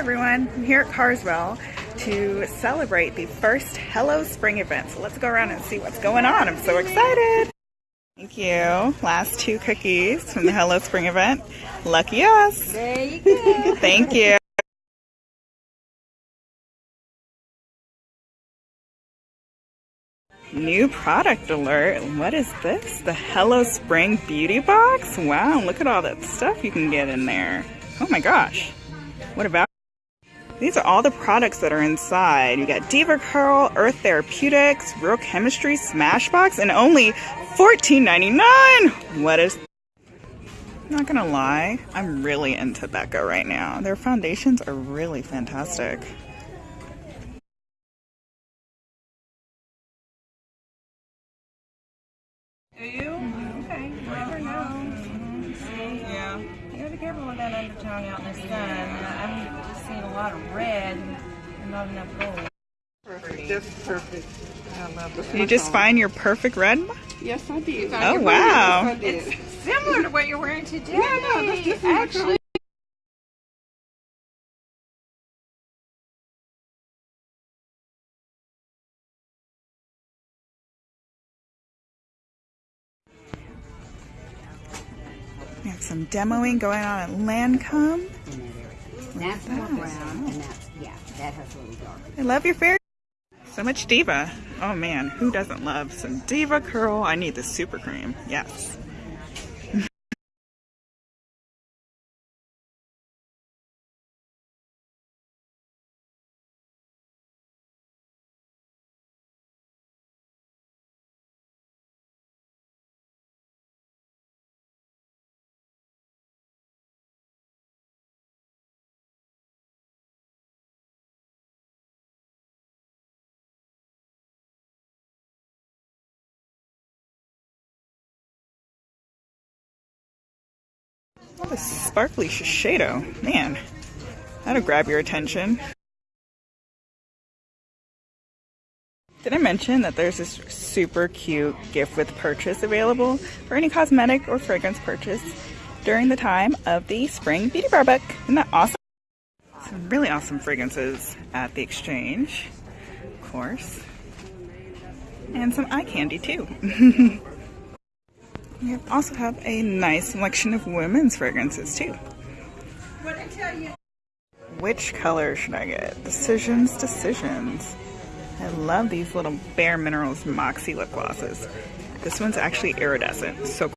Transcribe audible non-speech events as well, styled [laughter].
everyone, I'm here at Carswell to celebrate the first Hello Spring event. So let's go around and see what's going on. I'm so excited. Thank you. Last two cookies from the Hello Spring event. Lucky us. There you [laughs] go. Thank you. New product alert. What is this? The Hello Spring Beauty Box? Wow, look at all that stuff you can get in there. Oh my gosh. What about these are all the products that are inside. You got DevaCurl, Earth Therapeutics, Real Chemistry, Smashbox, and only $14.99. What is not gonna lie, I'm really into Becca right now. Their foundations are really fantastic. Do you? Okay. You gotta careful with that undertone out in the sun. I'm just seeing a lot of red and not enough gold. Perfect, just perfect. I love this. You just find your perfect red? Yes, I did. Oh, wow. It's Similar to what you're wearing today. Yeah, no, this, this is Actually, We have some demoing going on at Lancome. That's more brown, and that's, yeah, that has a little dark. I love your fair. So much Diva. Oh man, who doesn't love some DevaCurl? I need the super cream. Yes. This sparkly Shiseido. Man, that'll grab your attention. Did I mention that there's this super cute gift with purchase available for any cosmetic or fragrance purchase during the time of the Spring Beauty Bar Book? Isn't that awesome? Some really awesome fragrances at the exchange, of course. And some eye candy too. [laughs] We also have a nice selection of women's fragrances too. Which color should I get? Decisions, decisions. I love these little Bare Minerals Moxie lip glosses. This one's actually iridescent, so